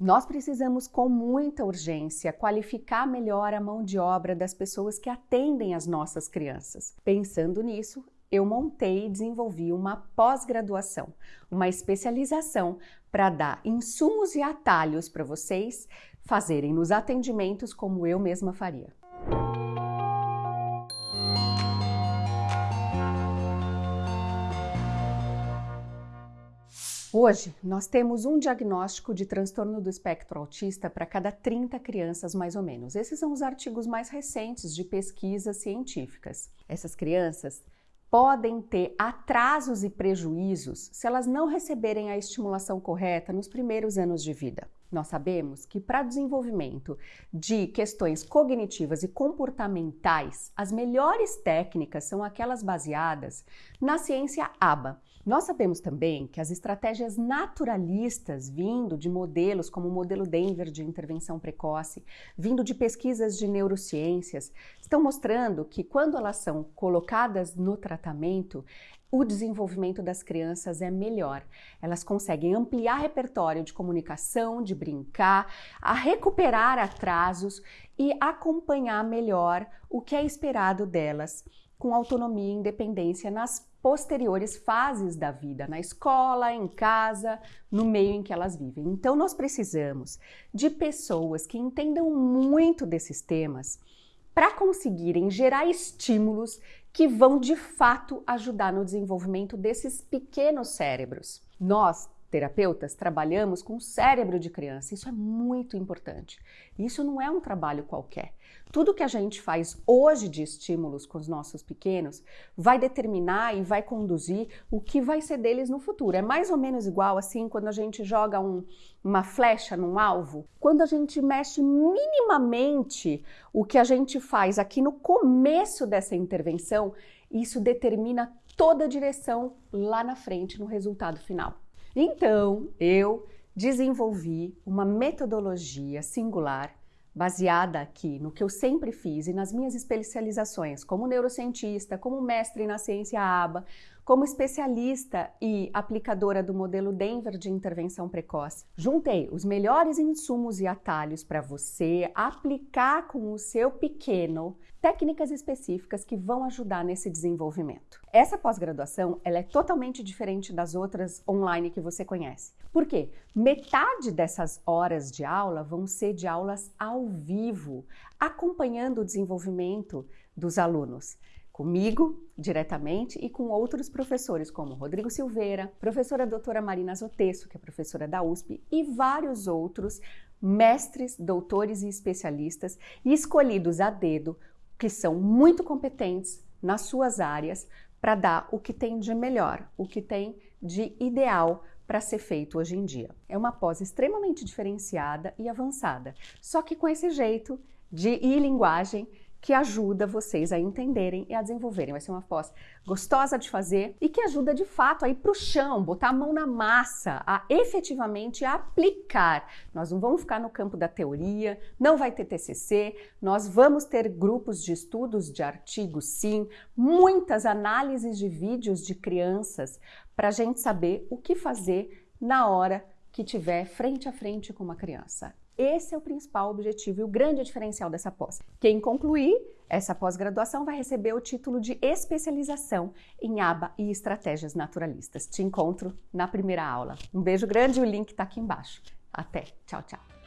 Nós precisamos, com muita urgência, qualificar melhor a mão de obra das pessoas que atendem as nossas crianças. Pensando nisso, eu montei e desenvolvi uma pós-graduação, uma especialização para dar insumos e atalhos para vocês fazerem nos atendimentos como eu mesma faria. Hoje, nós temos um diagnóstico de transtorno do espectro autista para cada 30 crianças, mais ou menos. Esses são os artigos mais recentes de pesquisas científicas. Essas crianças podem ter atrasos e prejuízos se elas não receberem a estimulação correta nos primeiros anos de vida. Nós sabemos que para desenvolvimento de questões cognitivas e comportamentais, as melhores técnicas são aquelas baseadas na ciência ABA. Nós sabemos também que as estratégias naturalistas, vindo de modelos como o modelo Denver de intervenção precoce, vindo de pesquisas de neurociências, estão mostrando que quando elas são colocadas no tratamento, o desenvolvimento das crianças é melhor. Elas conseguem ampliar repertório de comunicação, de brincar, a recuperar atrasos e acompanhar melhor o que é esperado delas com autonomia e independência nas posteriores fases da vida, na escola, em casa, no meio em que elas vivem. Então, nós precisamos de pessoas que entendam muito desses temas para conseguirem gerar estímulos que vão de fato ajudar no desenvolvimento desses pequenos cérebros. Nós terapeutas trabalhamos com o cérebro de criança, isso é muito importante. Isso não é um trabalho qualquer. Tudo que a gente faz hoje de estímulos com os nossos pequenos vai determinar e vai conduzir o que vai ser deles no futuro. É mais ou menos igual assim quando a gente joga um, uma flecha num alvo. Quando a gente mexe minimamente o que a gente faz aqui no começo dessa intervenção, isso determina toda a direção lá na frente no resultado final. Então, eu desenvolvi uma metodologia singular baseada aqui no que eu sempre fiz e nas minhas especializações como neurocientista, como mestre na ciência ABA, como especialista e aplicadora do modelo Denver de intervenção precoce, juntei os melhores insumos e atalhos para você aplicar com o seu pequeno técnicas específicas que vão ajudar nesse desenvolvimento. Essa pós-graduação, ela é totalmente diferente das outras online que você conhece. Por quê? Metade dessas horas de aula vão ser de aulas ao vivo, acompanhando o desenvolvimento dos alunos comigo diretamente e com outros professores, como Rodrigo Silveira, professora doutora Marina Zotesso, que é professora da USP, e vários outros mestres, doutores e especialistas escolhidos a dedo, que são muito competentes nas suas áreas para dar o que tem de melhor, o que tem de ideal para ser feito hoje em dia. É uma pós extremamente diferenciada e avançada, só que com esse jeito de e linguagem que ajuda vocês a entenderem e a desenvolverem. Vai ser uma pós gostosa de fazer e que ajuda de fato a ir para o chão, botar a mão na massa, a efetivamente aplicar. Nós não vamos ficar no campo da teoria, não vai ter TCC, nós vamos ter grupos de estudos de artigos, sim, muitas análises de vídeos de crianças para a gente saber o que fazer na hora que tiver frente a frente com uma criança. Esse é o principal objetivo e o grande diferencial dessa pós. Quem concluir essa pós-graduação vai receber o título de especialização em aba e estratégias naturalistas. Te encontro na primeira aula. Um beijo grande e o link está aqui embaixo. Até. Tchau, tchau.